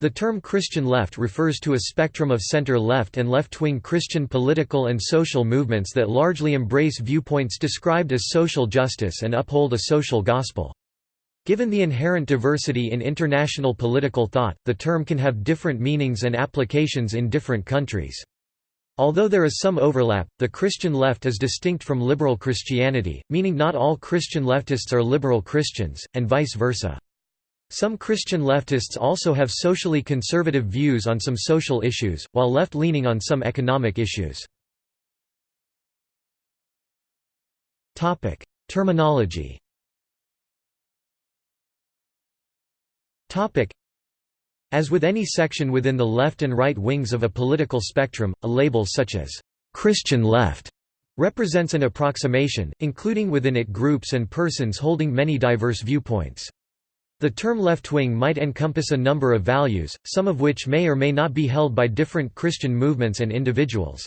The term Christian left refers to a spectrum of center-left and left-wing Christian political and social movements that largely embrace viewpoints described as social justice and uphold a social gospel. Given the inherent diversity in international political thought, the term can have different meanings and applications in different countries. Although there is some overlap, the Christian left is distinct from liberal Christianity, meaning not all Christian leftists are liberal Christians, and vice versa. Some Christian leftists also have socially conservative views on some social issues, while left-leaning on some economic issues. Terminology As with any section within the left and right wings of a political spectrum, a label such as «Christian left» represents an approximation, including within it groups and persons holding many diverse viewpoints. The term left-wing might encompass a number of values, some of which may or may not be held by different Christian movements and individuals.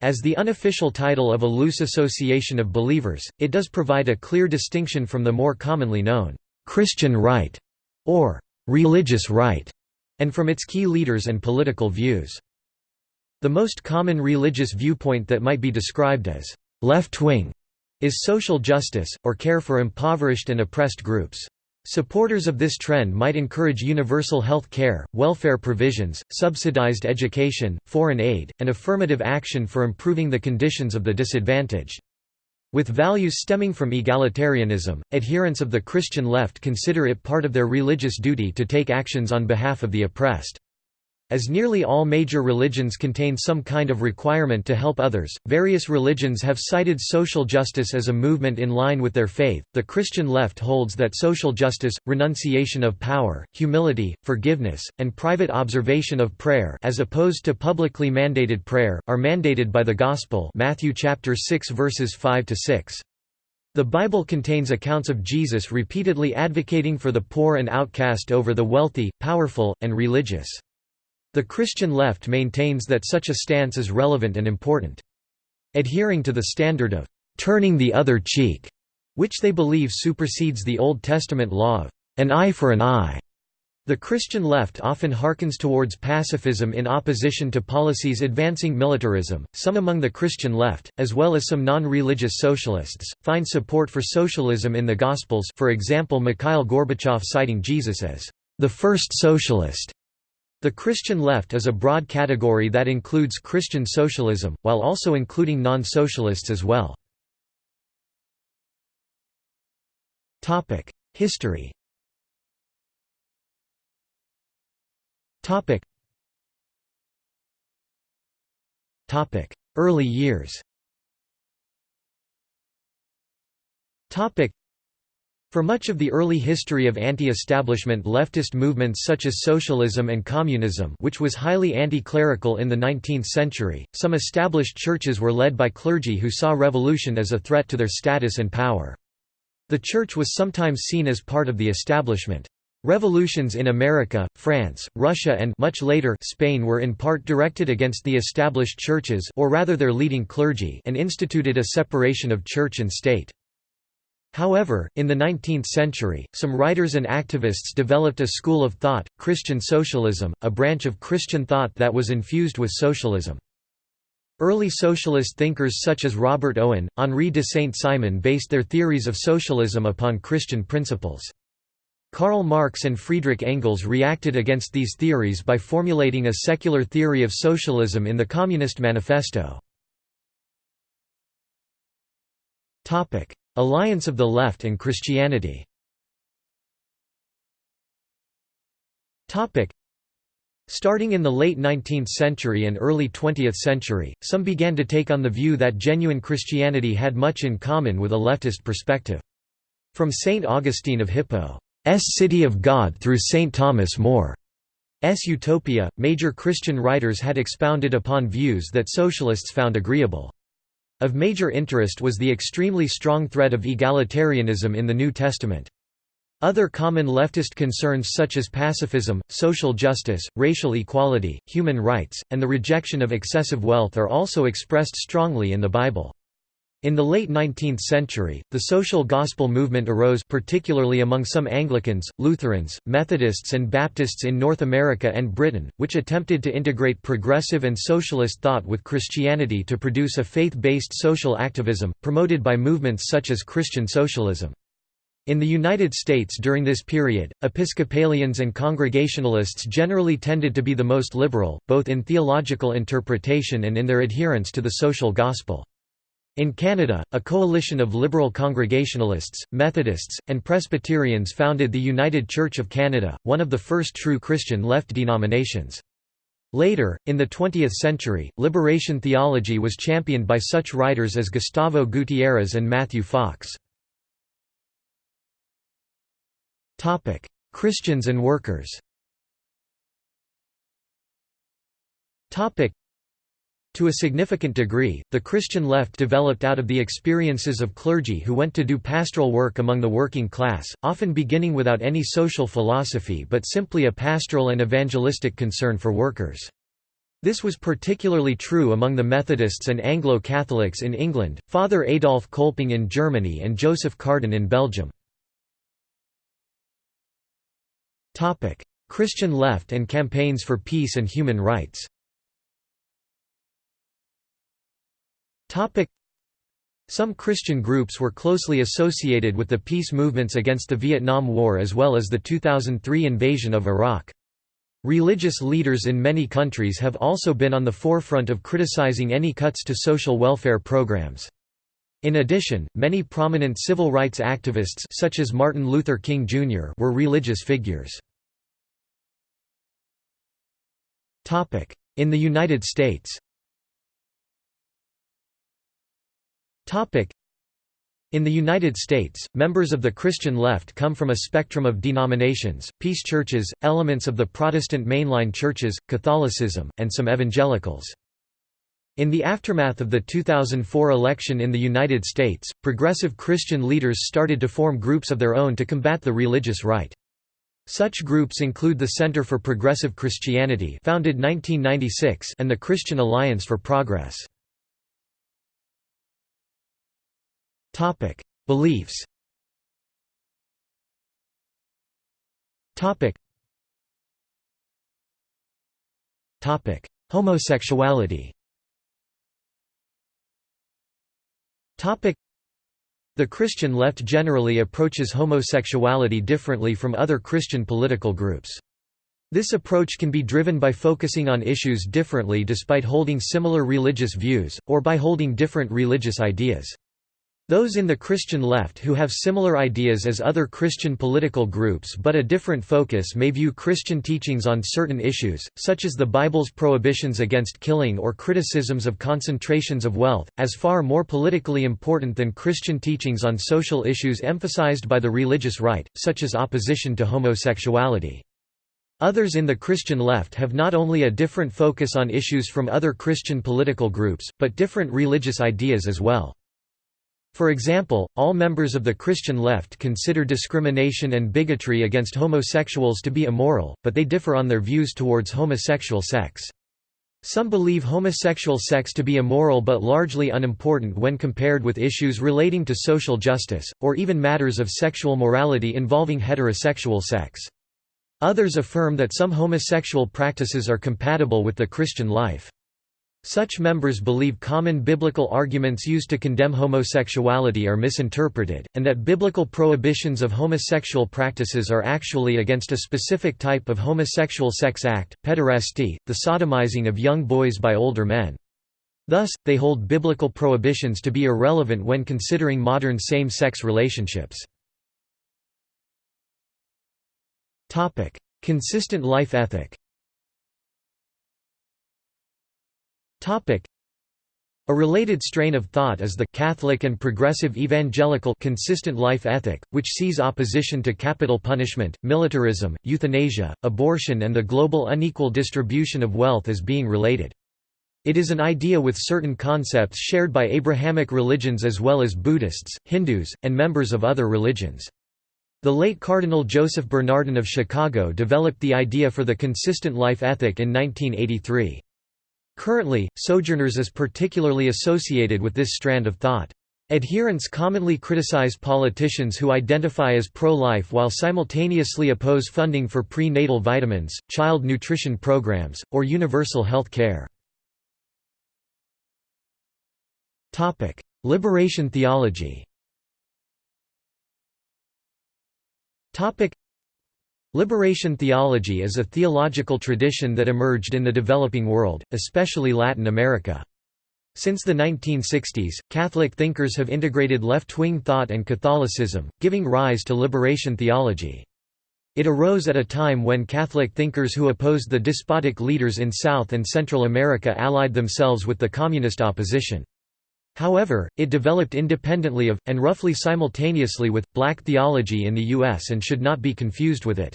As the unofficial title of a loose association of believers, it does provide a clear distinction from the more commonly known Christian right or religious right, and from its key leaders and political views. The most common religious viewpoint that might be described as left-wing is social justice, or care for impoverished and oppressed groups. Supporters of this trend might encourage universal health care, welfare provisions, subsidized education, foreign aid, and affirmative action for improving the conditions of the disadvantaged. With values stemming from egalitarianism, adherents of the Christian left consider it part of their religious duty to take actions on behalf of the oppressed. As nearly all major religions contain some kind of requirement to help others, various religions have cited social justice as a movement in line with their faith. The Christian left holds that social justice, renunciation of power, humility, forgiveness, and private observation of prayer as opposed to publicly mandated prayer are mandated by the gospel. Matthew chapter 6 verses 5 to 6. The Bible contains accounts of Jesus repeatedly advocating for the poor and outcast over the wealthy, powerful, and religious. The Christian left maintains that such a stance is relevant and important. Adhering to the standard of «turning the other cheek», which they believe supersedes the Old Testament law of «an eye for an eye», the Christian left often hearkens towards pacifism in opposition to policies advancing militarism. Some among the Christian left, as well as some non-religious socialists, find support for socialism in the Gospels. For example, Mikhail Gorbachev citing Jesus as the first socialist the Christian left is a broad category that includes Christian socialism, while also including non-socialists as well. History Early years for much of the early history of anti-establishment leftist movements such as socialism and communism which was highly anti-clerical in the 19th century, some established churches were led by clergy who saw revolution as a threat to their status and power. The church was sometimes seen as part of the establishment. Revolutions in America, France, Russia and much later Spain were in part directed against the established churches or rather their leading clergy and instituted a separation of church and state. However, in the 19th century, some writers and activists developed a school of thought, Christian socialism, a branch of Christian thought that was infused with socialism. Early socialist thinkers such as Robert Owen, Henri de Saint-Simon based their theories of socialism upon Christian principles. Karl Marx and Friedrich Engels reacted against these theories by formulating a secular theory of socialism in the Communist Manifesto. Alliance of the Left and Christianity Starting in the late 19th century and early 20th century, some began to take on the view that genuine Christianity had much in common with a leftist perspective. From St. Augustine of Hippo's City of God through St. Thomas More's Utopia, major Christian writers had expounded upon views that socialists found agreeable. Of major interest was the extremely strong threat of egalitarianism in the New Testament. Other common leftist concerns such as pacifism, social justice, racial equality, human rights, and the rejection of excessive wealth are also expressed strongly in the Bible. In the late 19th century, the social gospel movement arose particularly among some Anglicans, Lutherans, Methodists and Baptists in North America and Britain, which attempted to integrate progressive and socialist thought with Christianity to produce a faith-based social activism, promoted by movements such as Christian socialism. In the United States during this period, Episcopalians and Congregationalists generally tended to be the most liberal, both in theological interpretation and in their adherence to the social gospel. In Canada, a coalition of liberal Congregationalists, Methodists, and Presbyterians founded the United Church of Canada, one of the first true Christian left denominations. Later, in the 20th century, liberation theology was championed by such writers as Gustavo Gutierrez and Matthew Fox. Christians and workers to a significant degree, the Christian left developed out of the experiences of clergy who went to do pastoral work among the working class, often beginning without any social philosophy but simply a pastoral and evangelistic concern for workers. This was particularly true among the Methodists and Anglo-Catholics in England, Father Adolf Kolping in Germany and Joseph Cardijn in Belgium. Christian left and campaigns for peace and human rights Some Christian groups were closely associated with the peace movements against the Vietnam War as well as the 2003 invasion of Iraq. Religious leaders in many countries have also been on the forefront of criticizing any cuts to social welfare programs. In addition, many prominent civil rights activists such as Martin Luther King Jr. were religious figures. In the United States in the United States, members of the Christian left come from a spectrum of denominations, peace churches, elements of the Protestant mainline churches, Catholicism, and some evangelicals. In the aftermath of the 2004 election in the United States, progressive Christian leaders started to form groups of their own to combat the religious right. Such groups include the Center for Progressive Christianity founded 1996 and the Christian Alliance for Progress. Topic: Beliefs. Topic. Topic: Homosexuality. Topic: The Christian left generally approaches homosexuality differently from other Christian political groups. This approach can be driven by focusing on issues differently despite holding similar religious views, or by holding different religious ideas. Those in the Christian left who have similar ideas as other Christian political groups but a different focus may view Christian teachings on certain issues, such as the Bible's prohibitions against killing or criticisms of concentrations of wealth, as far more politically important than Christian teachings on social issues emphasized by the religious right, such as opposition to homosexuality. Others in the Christian left have not only a different focus on issues from other Christian political groups, but different religious ideas as well. For example, all members of the Christian left consider discrimination and bigotry against homosexuals to be immoral, but they differ on their views towards homosexual sex. Some believe homosexual sex to be immoral but largely unimportant when compared with issues relating to social justice, or even matters of sexual morality involving heterosexual sex. Others affirm that some homosexual practices are compatible with the Christian life. Such members believe common biblical arguments used to condemn homosexuality are misinterpreted, and that biblical prohibitions of homosexual practices are actually against a specific type of homosexual sex act, pederasty, the sodomizing of young boys by older men. Thus, they hold biblical prohibitions to be irrelevant when considering modern same-sex relationships. Consistent life ethic A related strain of thought is the Catholic and progressive evangelical consistent life ethic, which sees opposition to capital punishment, militarism, euthanasia, abortion and the global unequal distribution of wealth as being related. It is an idea with certain concepts shared by Abrahamic religions as well as Buddhists, Hindus, and members of other religions. The late Cardinal Joseph Bernardin of Chicago developed the idea for the consistent life ethic in 1983. Currently, Sojourners is particularly associated with this strand of thought. Adherents commonly criticize politicians who identify as pro-life while simultaneously oppose funding for prenatal vitamins, child nutrition programs, or universal health care. Liberation theology Liberation theology is a theological tradition that emerged in the developing world, especially Latin America. Since the 1960s, Catholic thinkers have integrated left-wing thought and Catholicism, giving rise to liberation theology. It arose at a time when Catholic thinkers who opposed the despotic leaders in South and Central America allied themselves with the communist opposition. However, it developed independently of, and roughly simultaneously with, black theology in the U.S. and should not be confused with it.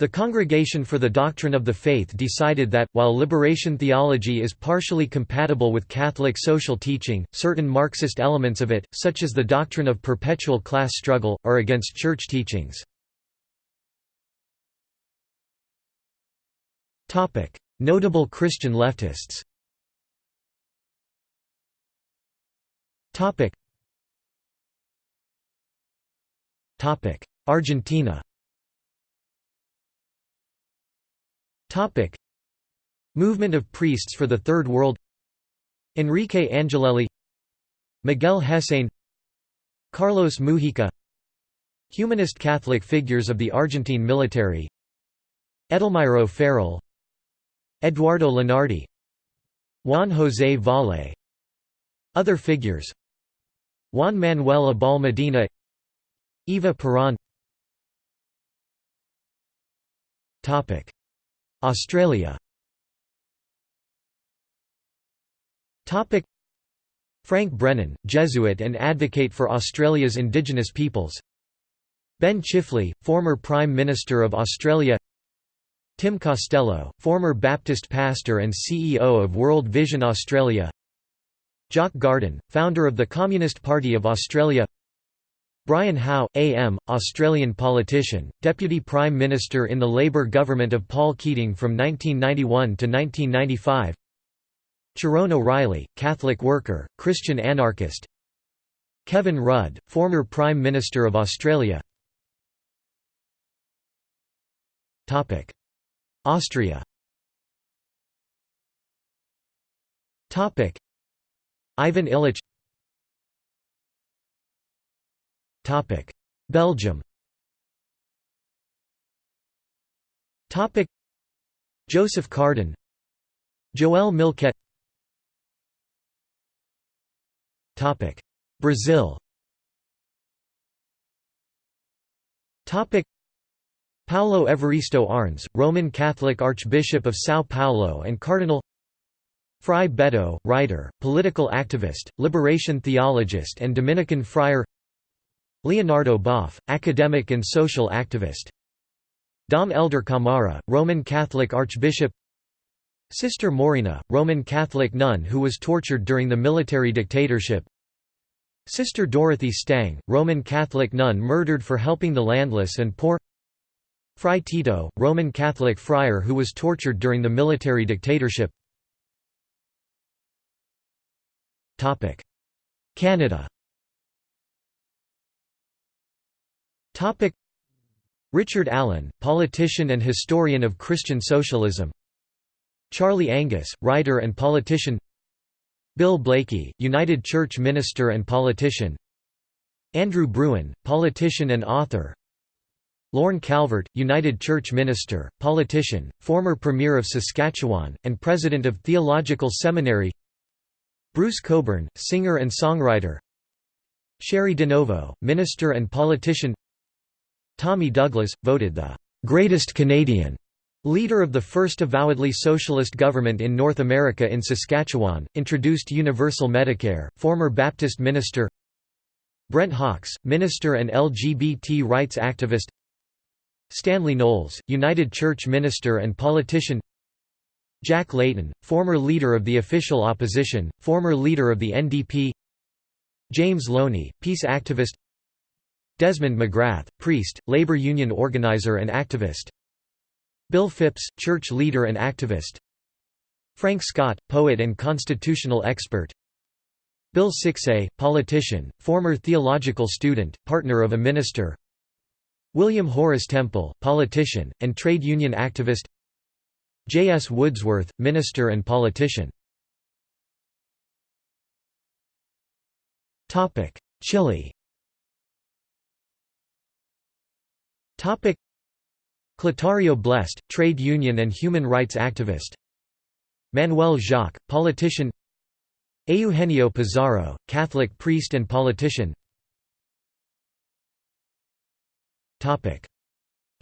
The Congregation for the Doctrine of the Faith decided that, while liberation theology is partially compatible with Catholic social teaching, certain Marxist elements of it, such as the doctrine of perpetual class struggle, are against church teachings. Notable Christian leftists Argentina. Topic. Movement of priests for the Third World. Enrique Angelelli. Miguel Hesayne Carlos Mujica. Humanist Catholic figures of the Argentine military. Edelmiro Farrell. Eduardo Lonardi Juan José Valle. Other figures Juan Manuel Abal Medina Eva Peron Topic. Australia. Frank Brennan, Jesuit and advocate for Australia's Indigenous peoples. Ben Chifley, former Prime Minister of Australia. Tim Costello, former Baptist pastor and CEO of World Vision Australia Jock Garden, founder of the Communist Party of Australia. Brian Howe, AM, Australian politician, Deputy Prime Minister in the Labor government of Paul Keating from 1991 to 1995 Ciaron O'Reilly, Catholic worker, Christian anarchist. Kevin Rudd, former Prime Minister of Australia. Austria Ivan Illich Belgium. Joseph Cardijn. Joëlle Milquet Brazil. Paulo Evaristo Arns, Roman Catholic Archbishop of São Paulo and Cardinal Frei Betto, writer, political activist, liberation theologist and Dominican friar. Leonardo Boff, academic and social activist. Dom Helder Camara, Roman Catholic Archbishop. Sister Maurina, Roman Catholic nun who was tortured during the military dictatorship. Sister Dorothy Stang, Roman Catholic nun murdered for helping the landless and poor. Fray Tito, Roman Catholic friar who was tortured during the military dictatorship Canada. Richard Allen, politician and historian of Christian socialism. Charlie Angus, writer and politician. Bill Blaikie, United Church minister and politician. Andrew Brewin, politician and author. Lorne Calvert, United Church minister, politician, former Premier of Saskatchewan, and President of Theological Seminary Bruce Cockburn, singer and songwriter. Cheri DiNovo, minister and politician. Tommy Douglas, voted the "'greatest Canadian' Leader of the first avowedly socialist government in North America in Saskatchewan, introduced universal Medicare, former Baptist minister. Brent Hawkes, minister and LGBT rights activist. Stanley Knowles, United Church minister and politician Jack Layton, former leader of the official opposition, former leader of the NDP James Loney, peace activist Desmond McGrath, priest, labor union organizer and activist Bill Phipps, church leader and activist Frank Scott, poet and constitutional expert Bill Siksay, politician, former theological student, partner of a minister William Horace Temple, politician, and trade union activist J. S. Woodsworth, minister and politician. Chile. Clotario Blest, trade union and human rights activist. Manuel Jacques, politician. Eugenio Pizarro, Catholic priest and politician.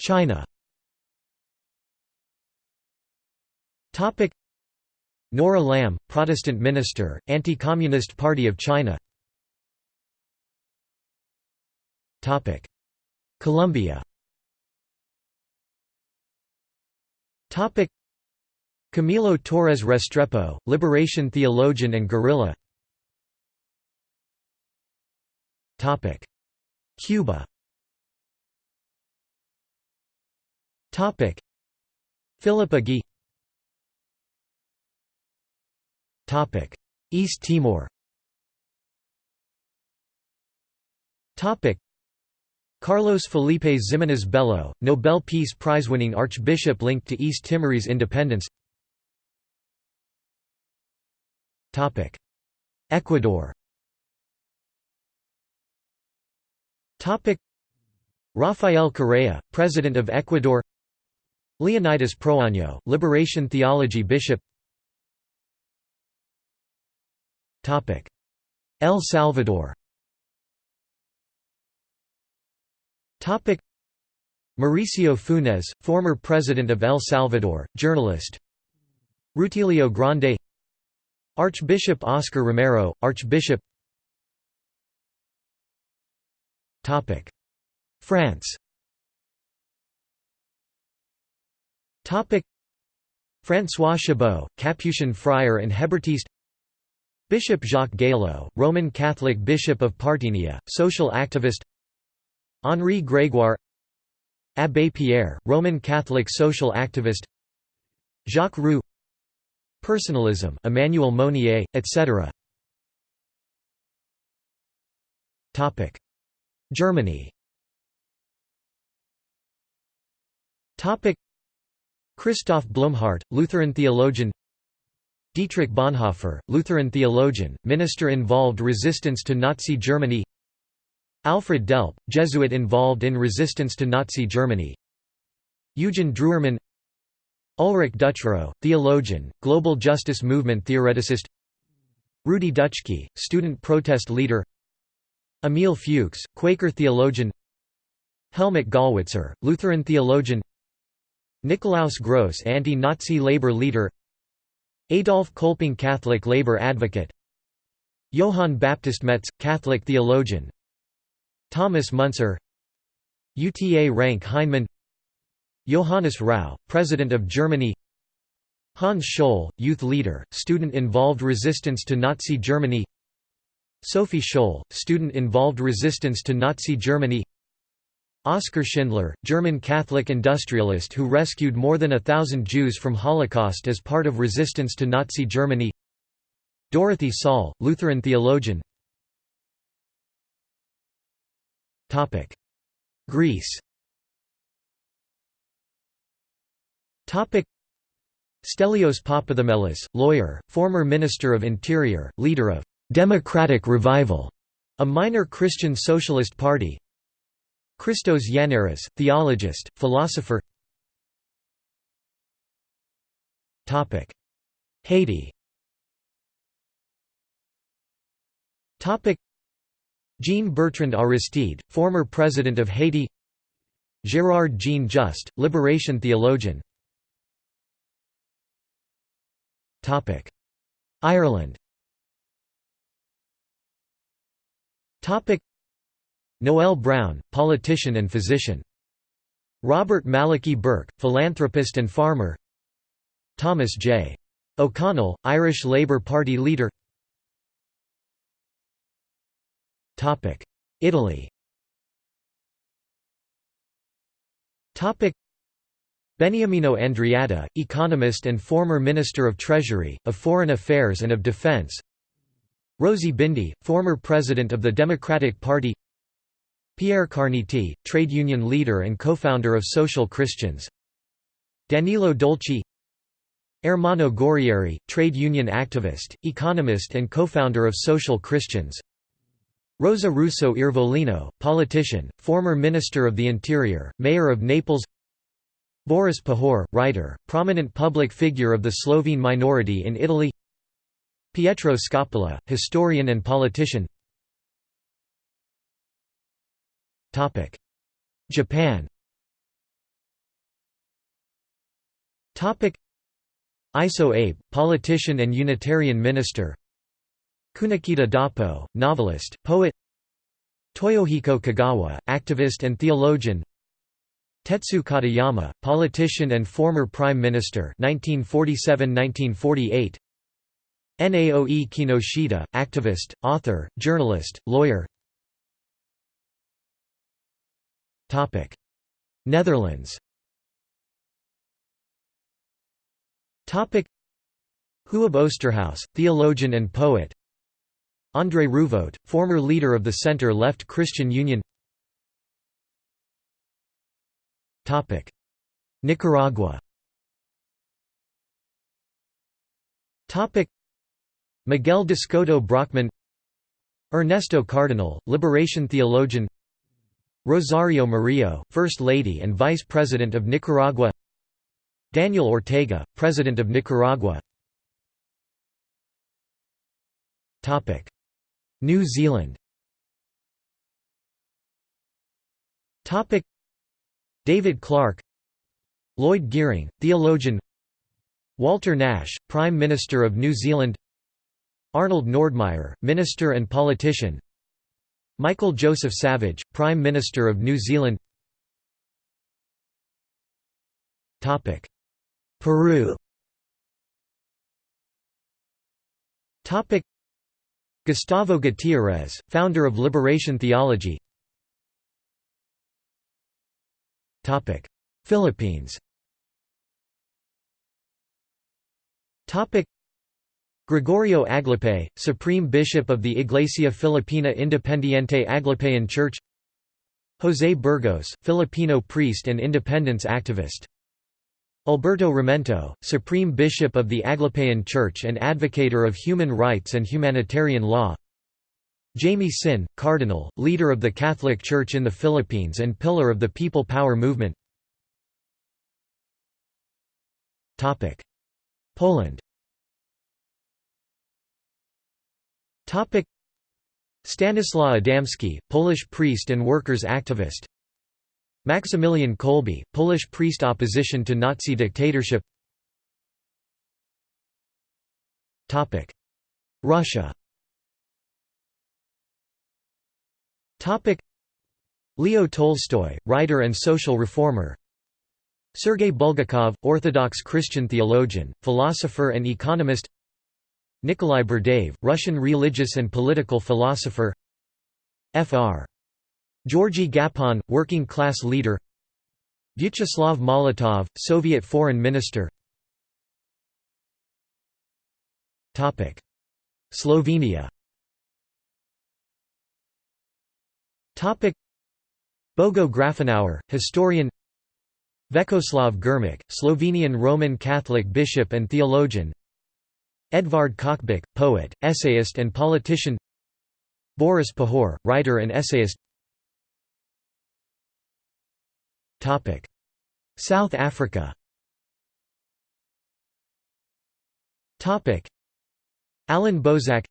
China Nora Lam, Protestant minister, Anti-Communist Party of China. Colombia. Camilo Torres Restrepo, liberation theologian and guerrilla. Cuba. Philip Agui East Timor. Carlos Felipe Ximenes Bello, Nobel Peace Prize-winning archbishop linked to East Timorese independence. Ecuador. Rafael Correa, President of Ecuador. Leonidas Proaño, Liberation Theology Bishop El Salvador. Mauricio Funes, former President of El Salvador, journalist. Rutilio Grande. Archbishop Oscar Romero, Archbishop. France. François Chabot, Capuchin friar and Hebertiste Bishop Jacques Gaillot, Roman Catholic Bishop of Parthenia, social activist Henri Grégoire Abbé Pierre, Roman Catholic social activist Jacques Roux Personalism, Emmanuel Mounier, etc. Germany Christoph Blumhardt, Lutheran theologian Dietrich Bonhoeffer, Lutheran theologian, minister involved resistance to Nazi Germany. Alfred Delp, Jesuit involved in resistance to Nazi Germany. Eugen Drewermann Ulrich Duchrow, theologian, global justice movement theoreticist. Rudi Dutschke, student protest leader. Emil Fuchs, Quaker theologian. Helmut Gollwitzer, Lutheran theologian. Nikolaus Gross anti-Nazi labor leader Adolf Kolping Catholic labor advocate. Johann Baptist Metz, Catholic theologian. Thomas Müntzer Uta Ranke-Heinemann Johannes Rau, President of Germany. Hans Scholl, youth leader, student involved resistance to Nazi Germany. Sophie Scholl, student involved resistance to Nazi Germany Oskar Schindler, German Catholic industrialist who rescued more than a thousand Jews from Holocaust as part of resistance to Nazi Germany. Dorothee Sölle, Lutheran theologian. Greece. Stelios Papathemelis, lawyer, former Minister of Interior, leader of «Democratic Revival», a minor Christian socialist party Christos Yannaras, theologist, philosopher. Haiti. Jean Bertrand Aristide, former President of Haiti. Gérard Jean-Juste, liberation theologian. Ireland Noel Browne, politician and physician. Robert Malachy Burke, philanthropist and farmer. Thomas J. O'Connell, Irish Labour Party leader. Topic: Italy. Topic: Beniamino Andreatta, economist and former Minister of Treasury, of Foreign Affairs and of Defense. Rosy Bindi, former president of the Democratic Party Pierre Carniti, trade union leader and co-founder of Social Christians. Danilo Dolci. Ermanno Guerrieri, trade union activist, economist and co-founder of Social Christians. Rosa Russo Iervolino, politician, former Minister of the Interior, Mayor of Naples. Boris Pahor, writer, prominent public figure of the Slovene minority in Italy. Pietro Scopola, historian and politician Japan. Iso Abe, politician and Unitarian minister. Kunikida Doppo, novelist, poet. Toyohiko Kagawa, activist and theologian. Tetsu Katayama, politician and former prime minister 1947–1948 Naoe Kinoshita, activist, author, journalist, lawyer Netherlands. Huub Oosterhuis, theologian and poet. André Rouvoet, former leader of the center-left Christian Union. Nicaragua. Miguel d'Escoto Brockmann. Ernesto Cardenal, liberation theologian Rosario Murillo, First Lady and Vice President of Nicaragua. Daniel Ortega, President of Nicaragua. New Zealand. David Clark Lloyd Geering, theologian. Walter Nash, Prime Minister of New Zealand. Arnold Nordmeyer, Minister and politician Michael Joseph Savage, Prime Minister of New Zealand. Peru. Gustavo Gutierrez, founder of Liberation Theology. Philippines Gregorio Aglipay, Supreme Bishop of the Iglesia Filipina Independiente Aglipayan Church. José Burgos, Filipino priest and independence activist. Alberto Ramento, Supreme Bishop of the Aglipayan Church and advocator of human rights and humanitarian law. Jaime Sin, Cardinal, leader of the Catholic Church in the Philippines and pillar of the People Power movement. Poland Stanislaw Adamski, Polish priest and workers' activist. Maximilian Kolbe, Polish priest opposition to Nazi dictatorship. Topic. Russia. Topic. Leo Tolstoy, writer and social reformer. Sergei Bulgakov, Orthodox Christian theologian, philosopher and economist Nikolai Berdyaev, Russian religious and political philosopher. Fr. Georgy Gapon, working-class leader. Vyacheslav Molotov, Soviet foreign minister. Slovenia. Bogo Grafenauer, historian. Vekoslav Grmic, Slovenian Roman Catholic bishop and theologian Edvard Kocbek, poet, essayist and politician. Boris Pahor, writer and essayist. South Africa. Allan Boesak.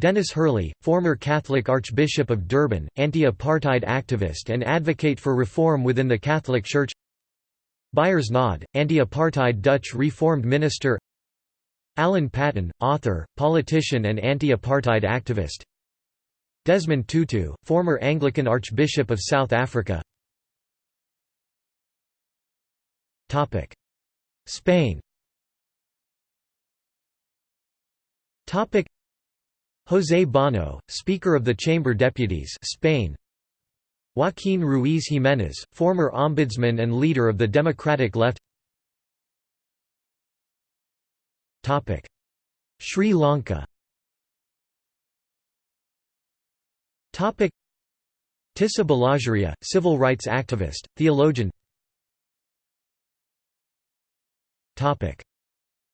Dennis Hurley, former Catholic Archbishop of Durban, anti-apartheid activist and advocate for reform within the Catholic Church. Beyers Naudé, anti-apartheid Dutch Reformed minister Alan Paton, author, politician and anti-apartheid activist. Desmond Tutu, former Anglican Archbishop of South Africa. Spain. José Bono, Speaker of the Chamber Deputies Spain. Joaquín Ruiz Jiménez, former ombudsman and leader of the Democratic Left Sri Lanka. Tissa Balasuriya, civil rights activist, theologian.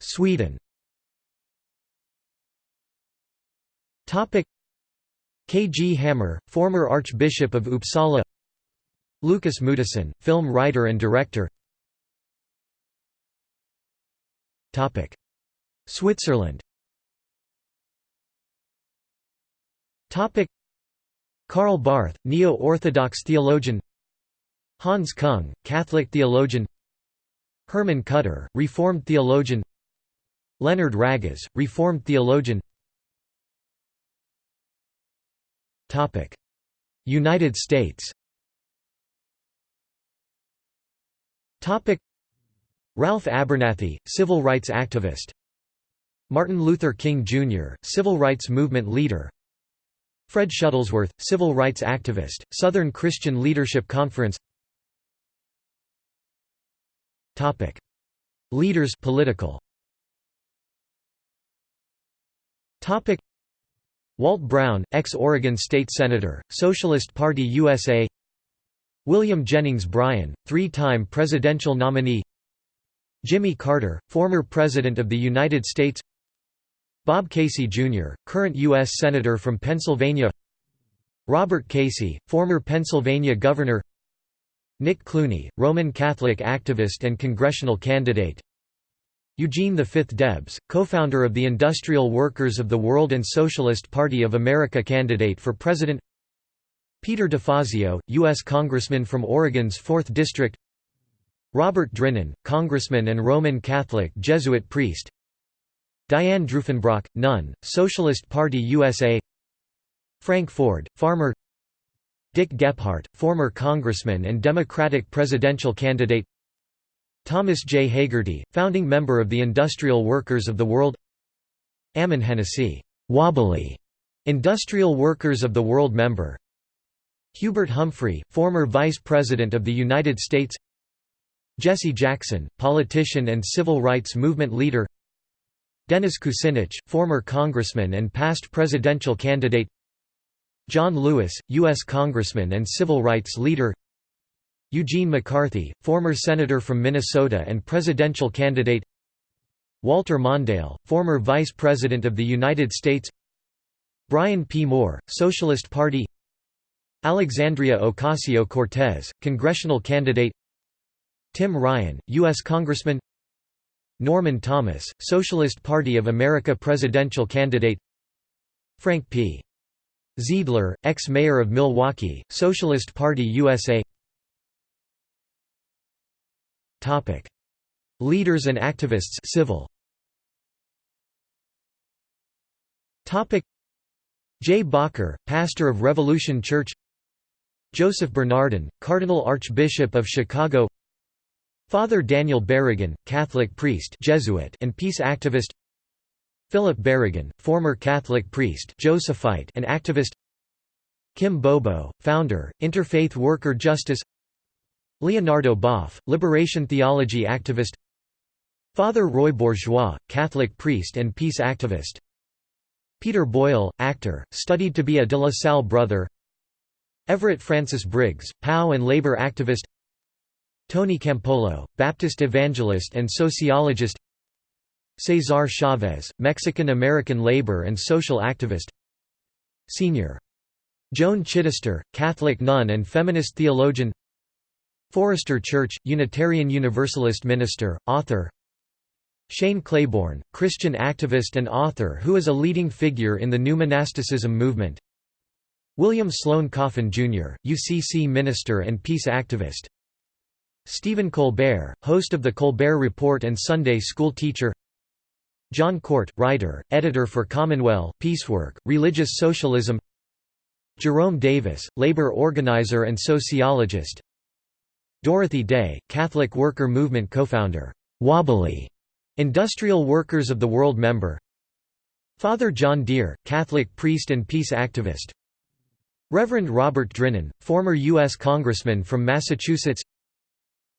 Sweden. K. G. Hammar, former Archbishop of Uppsala. Lukas Moodysson, film writer and director Switzerland. Topic. Karl Barth, Neo-Orthodox theologian. Hans Kung, Catholic theologian. Hermann Kutter, Reformed theologian. Leonhard Ragaz, Reformed theologian. Topic. United States. Topic. Ralph Abernathy, civil rights activist Martin Luther King, Jr., civil rights movement leader. Fred Shuttlesworth, civil rights activist, Southern Christian Leadership Conference. Leaders political. Walt Brown, ex-Oregon State Senator, Socialist Party USA William Jennings Bryan, three-time presidential nominee. Jimmy Carter, former President of the United States Bob Casey, Jr., current U.S. Senator from Pennsylvania Robert Casey, former Pennsylvania Governor Nick Clooney, Roman Catholic activist and congressional candidate Eugene V. Debs, co-founder of the Industrial Workers of the World and Socialist Party of America candidate for president Peter DeFazio, U.S. Congressman from Oregon's 4th District Robert Drinan, Congressman and Roman Catholic Jesuit priest Diane Drufenbrock, nun, Socialist Party USA Frank Ford, farmer. Dick Gephardt, former congressman and Democratic presidential candidate. Thomas J. Hagerty, founding member of the Industrial Workers of the World. Ammon Hennacy, wobbly, Industrial Workers of the World member. Hubert Humphrey, former Vice President of the United States. Jesse Jackson, politician and civil rights movement leader Dennis Kucinich, former congressman and past presidential candidate John Lewis, U.S. congressman and civil rights leader Eugene McCarthy, former senator from Minnesota and presidential candidate Walter Mondale, former Vice President of the United States Brian P. Moore, Socialist Party Alexandria Ocasio-Cortez, congressional candidate Tim Ryan, U.S. Congressman Norman Thomas, Socialist Party of America presidential candidate Frank P. Zeidler, ex-mayor of Milwaukee, Socialist Party USA Topic. Leaders and activists civil. Topic. Jay Bakker, pastor of Revolution Church Joseph Bernardin, Cardinal Archbishop of Chicago Father Daniel Berrigan, Catholic priest Jesuit and peace activist. Philip Berrigan, former Catholic priest Josephite and activist. Kim Bobo, founder, Interfaith Worker Justice. Leonardo Boff, liberation theology activist. Father Roy Bourgeois, Catholic priest and peace activist. Peter Boyle, actor, studied to be a de La Salle brother. Everett Francis Briggs, POW and labor activist Tony Campolo, Baptist evangelist and sociologist. Cesar Chavez, Mexican-American labor and social activist. Senior. Joan Chittister, Catholic nun and feminist theologian. Forrester Church, Unitarian Universalist minister, author. Shane Claiborne, Christian activist and author who is a leading figure in the new monasticism movement. William Sloane Coffin, Jr., UCC minister and peace activist Stephen Colbert, host of The Colbert Report and Sunday school teacher. John Cort, writer, editor for Commonweal, Peacework, Religious Socialism. Jerome Davis, labor organizer and sociologist. Dorothy Day, Catholic Worker Movement co-founder, Wobbly, Industrial Workers of the World member. Father John Dear, Catholic priest and peace activist. Reverend Robert Drinan, former U.S. Congressman from Massachusetts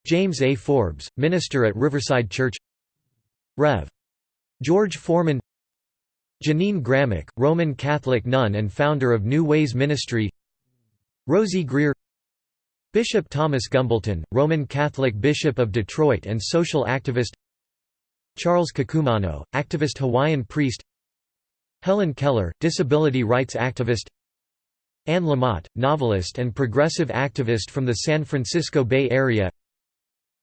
James A. Forbes, minister at Riverside Church. Rev. George Foreman. Jeannine Gramick, Roman Catholic nun and founder of New Ways Ministry. Rosey Grier. Bishop Thomas Gumbleton, Roman Catholic Bishop of Detroit and social activist. Charles Kekumano, activist Hawaiian priest. Helen Keller, disability rights activist. Anne Lamott, novelist and progressive activist from the San Francisco Bay Area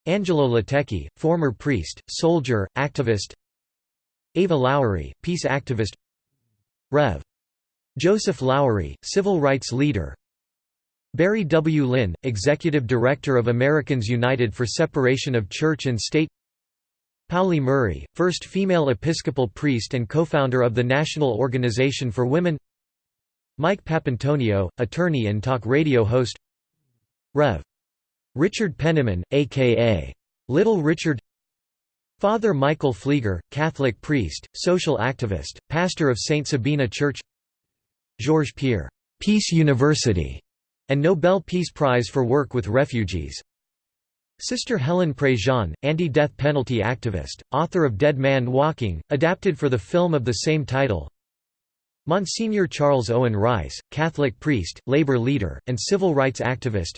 Angelo Latecchi, former priest, soldier, activist Ava Lowery, peace activist Rev. Joseph Lowery, civil rights leader Barry W. Lynn, executive director of Americans United for Separation of Church and State Pauli Murray, first female Episcopal priest and co-founder of the National Organization for Women Mike Papantonio, attorney and talk radio host Rev. Richard Penniman, a.k.a. Little Richard Father Michael Pfleger, Catholic priest, social activist, pastor of St. Sabina Church Georges Pire, Peace University, and Nobel Peace Prize for work with refugees Sister Helen Prejean, anti-death penalty activist, author of Dead Man Walking, adapted for the film of the same title Monsignor Charles Owen Rice, Catholic priest, labor leader, and civil rights activist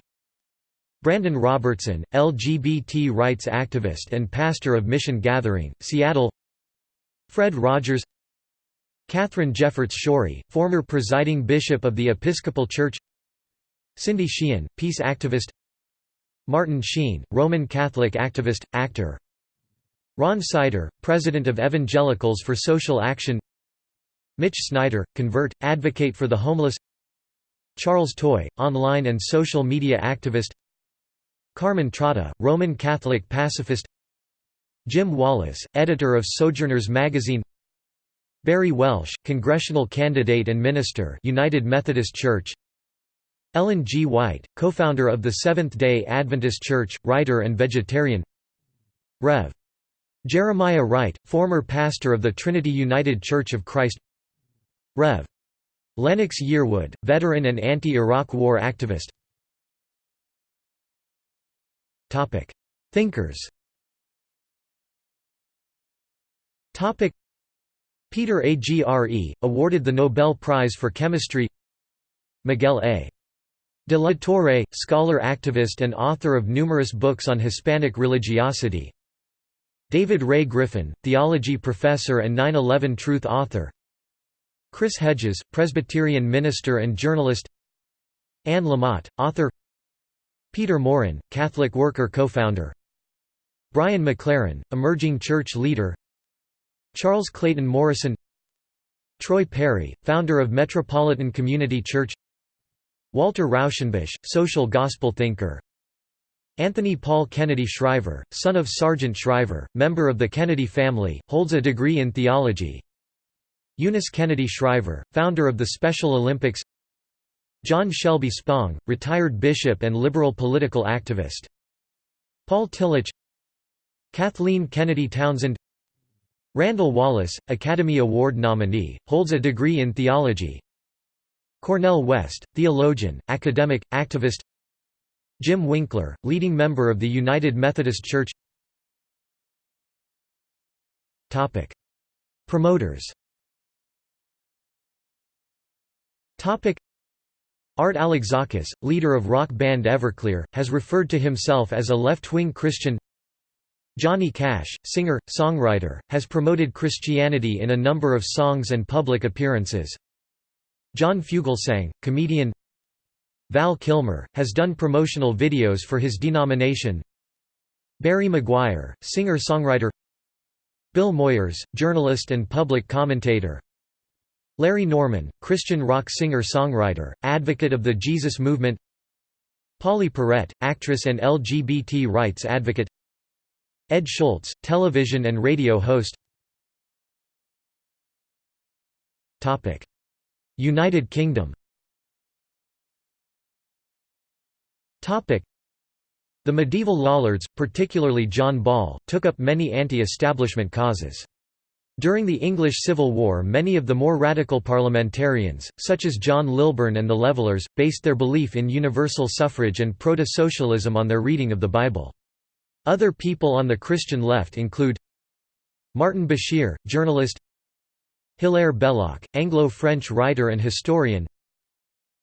Brandon Robertson, LGBT rights activist and pastor of Mission Gathering, Seattle. Fred Rogers. Katharine Jefferts Schori, former presiding bishop of the Episcopal Church. Cindy Sheehan, peace activist. Martin Sheen, Roman Catholic activist, actor. Ron Sider, president of Evangelicals for Social Action. Mitch Snyder, convert, advocate for the homeless. Charles Toy, online and social media activist Carmen Trotta, Roman Catholic pacifist Jim Wallis, editor of Sojourners magazine Barry Welsh, congressional candidate and minister United Methodist Church Ellen G. White, co-founder of the Seventh-day Adventist Church, writer and vegetarian Rev. Jeremiah Wright, former pastor of the Trinity United Church of Christ Rev. Lennox Yearwood, veteran and anti-Iraq War activist Thinkers. Peter Agre, awarded the Nobel Prize for Chemistry. Miguel A. De la Torre, scholar activist and author of numerous books on Hispanic religiosity. David Ray Griffin, theology professor and 9-11 Truth author. Chris Hedges, Presbyterian minister and journalist. Anne Lamott, author Peter Maurin, Catholic worker co-founder. Brian McLaren, emerging church leader. Charles Clayton Morrison. Troy Perry, founder of Metropolitan Community Church. Walter Rauschenbusch, social gospel thinker. Anthony Paul Kennedy Shriver, son of Sargent Shriver, member of the Kennedy family, holds a degree in theology. Eunice Kennedy Shriver, founder of the Special Olympics John Shelby Spong, retired bishop and liberal political activist. Paul Tillich Kathleen Kennedy Townsend. Randall Wallace, Academy Award nominee, holds a degree in theology. Cornel West, theologian, academic, activist. Jim Winkler, leading member of the United Methodist Church. Promoters Art Alexakis, leader of rock band Everclear, has referred to himself as a left-wing Christian. Johnny Cash, singer, songwriter, has promoted Christianity in a number of songs and public appearances. John Fugelsang, comedian. Val Kilmer, has done promotional videos for his denomination. Barry McGuire, singer-songwriter. Bill Moyers, journalist and public commentator Larry Norman, Christian rock singer-songwriter, advocate of the Jesus Movement. Pauley Perrette, actress and LGBT rights advocate. Ed Schultz, television and radio host. United Kingdom. The medieval Lollards, particularly John Ball, took up many anti-establishment causes. During the English Civil War many of the more radical parliamentarians, such as John Lilburne and the Levellers, based their belief in universal suffrage and proto-socialism on their reading of the Bible. Other people on the Christian left include Martin Bashir, journalist Hilaire Belloc, Anglo-French writer and historian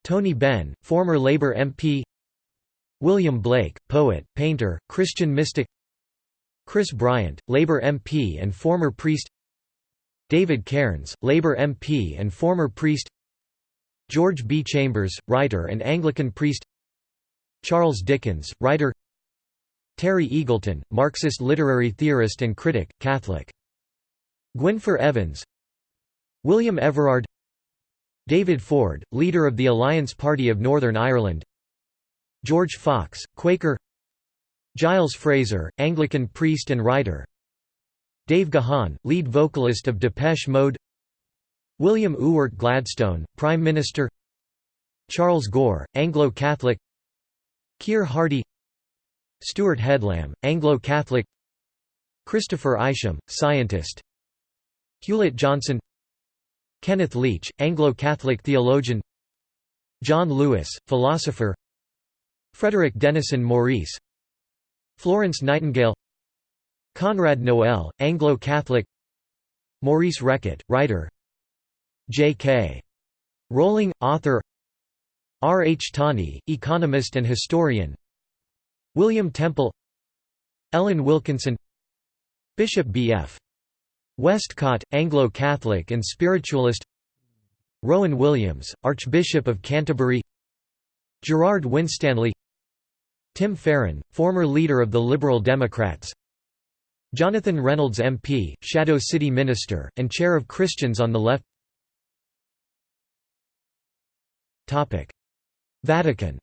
Tony Benn, former Labour MP William Blake, poet, painter, Christian mystic Chris Bryant, Labour MP and former priest David Cairns, Labour MP and former priest. George B. Chambers, writer and Anglican priest. Charles Dickens, writer. Terry Eagleton, Marxist literary theorist and critic, Catholic. Gwynfor Evans. William Everard. David Ford, leader of the Alliance Party of Northern Ireland. George Fox, Quaker. Giles Fraser, Anglican priest and writer Dave Gahan, lead vocalist of Depeche Mode. William Ewart Gladstone, Prime Minister. Charles Gore, Anglo-Catholic Keir Hardie. Stewart Headlam, Anglo-Catholic Christopher Isham, scientist. Hewlett Johnson. Kenneth Leech, Anglo-Catholic theologian. John Lewis, philosopher. Frederick Denison Maurice. Florence Nightingale Conrad Noel, Anglo-Catholic Maurice Reckitt, writer J.K. Rowling, author R. H. Tawney, economist and historian William Temple Ellen Wilkinson Bishop B.F. Westcott, Anglo-Catholic and spiritualist Rowan Williams, Archbishop of Canterbury Gerard Winstanley Tim Farron, former leader of the Liberal Democrats Jonathan Reynolds MP, Shadow City Minister, and Chair of Christians on the Left. Vatican.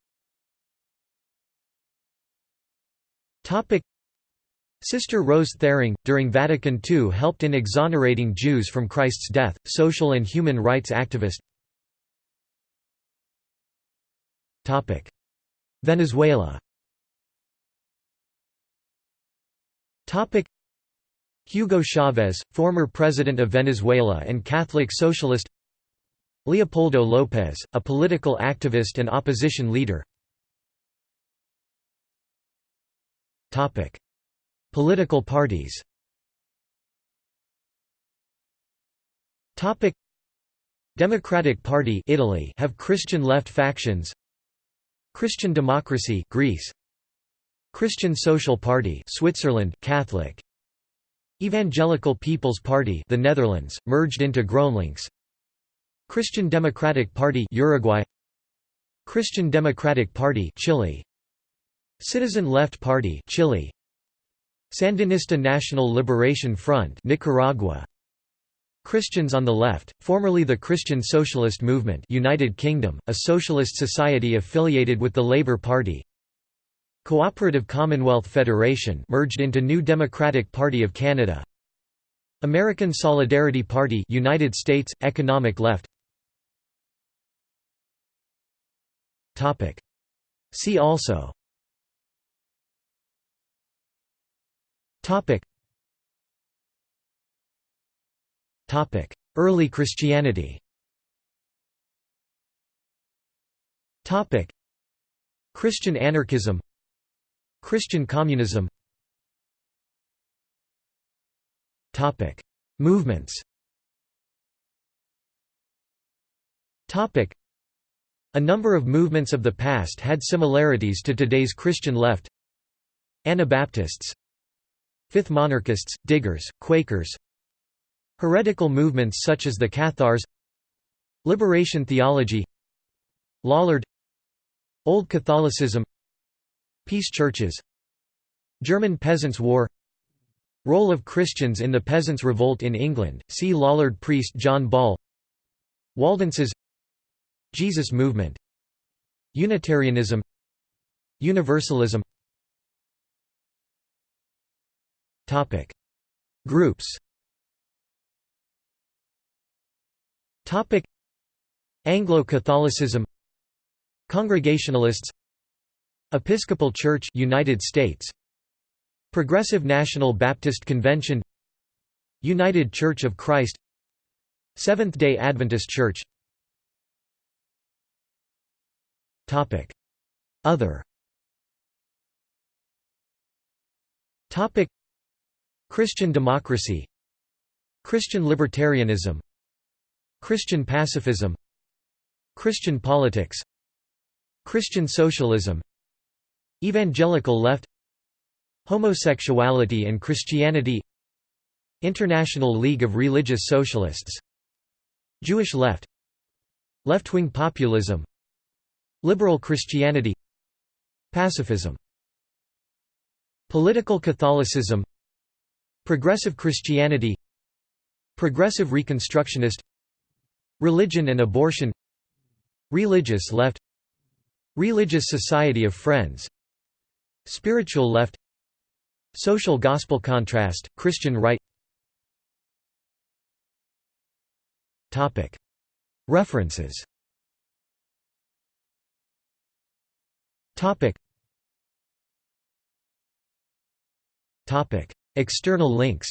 Sister Rose Thering, during Vatican II helped in exonerating Jews from Christ's death, social and human rights activist. Venezuela Hugo Chavez, former president of Venezuela and Catholic socialist Leopoldo López, a political activist and opposition leader Political parties Democratic Party Italy have Christian left factions Christian Democracy Greece Christian Social Party Switzerland Catholic Evangelical People's Party the Netherlands merged into GroenLinks. Christian Democratic Party Uruguay. Christian Democratic Party Chile. Citizen Left Party Chile. Sandinista National Liberation Front Nicaragua. Christians on the Left, formerly the Christian Socialist Movement United Kingdom, a socialist society affiliated with the Labour Party Cooperative Commonwealth Federation merged into New Democratic Party of Canada. American Solidarity Party United States Economic Left. Topic. See also. Topic. Topic. Early Christianity. Topic. Christian anarchism Christian communism. Topic. Movements. Topic. A number of movements of the past had similarities to today's Christian left. Anabaptists. Fifth monarchists, diggers, Quakers. Heretical movements such as the Cathars. Liberation theology. Lollard. Old Catholicism Peace churches German Peasants' War Role of Christians in the Peasants' Revolt in England, see Lollard priest John Ball Waldenses Jesus movement Unitarianism Universalism. Topic. Groups. Anglo-Catholicism. Congregationalists Episcopal Church United States. Progressive National Baptist Convention. United Church of Christ. Seventh-day Adventist Church. Topic. Other. Topic. Christian democracy. Christian libertarianism. Christian pacifism. Christian politics. Christian socialism Evangelical left Homosexuality and Christianity International League of Religious Socialists Jewish left Left-wing populism Liberal Christianity Pacifism Political Catholicism Progressive Christianity Progressive Reconstructionist Religion and abortion Religious left Religious Society of Friends Spiritual left Social gospel contrast, Christian right. References. External links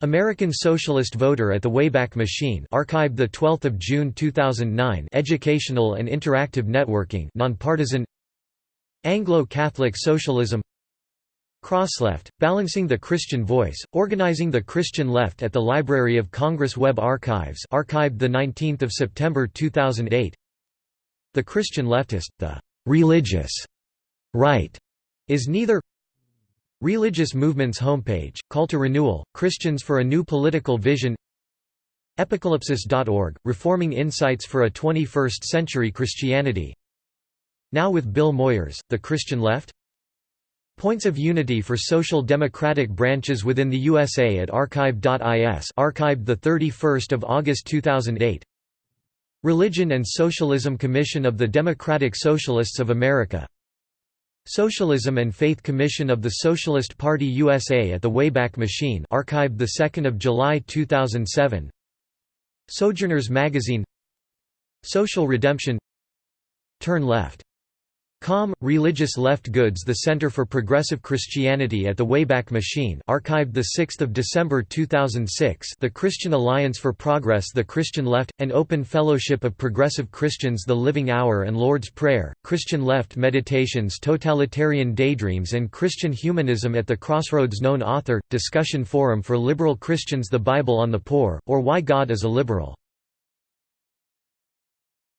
American Socialist Voter at the Wayback Machine archived 12 June 2009 educational and interactive networking nonpartisan. Anglo-Catholic Socialism. Crossleft, Balancing the Christian Voice, Organizing the Christian Left at the Library of Congress Web Archives archived 19 September 2008 The Christian Leftist, the «religious» right is neither Religious Movements homepage, call to renewal, Christians for a New Political Vision. Epicalypsis.org, Reforming Insights for a 21st Century Christianity. Now with Bill Moyers, The Christian Left? Points of Unity for Social Democratic Branches within the USA at archive.is archived 31 August 2008 Religion and Socialism Commission of the Democratic Socialists of America Socialism and Faith Commission of the Socialist Party USA at the Wayback Machine archived 2 July 2007 Sojourners Magazine. Social Redemption. Turn Left Com, Religious Left Goods The Center for Progressive Christianity at the Wayback Machine archived 6 December 2006 The Christian Alliance for Progress The Christian Left, an open fellowship of progressive Christians The Living Hour and Lord's Prayer, Christian Left Meditations Totalitarian Daydreams and Christian Humanism at the Crossroads Known author, discussion forum for liberal Christians The Bible on the Poor, or Why God is a Liberal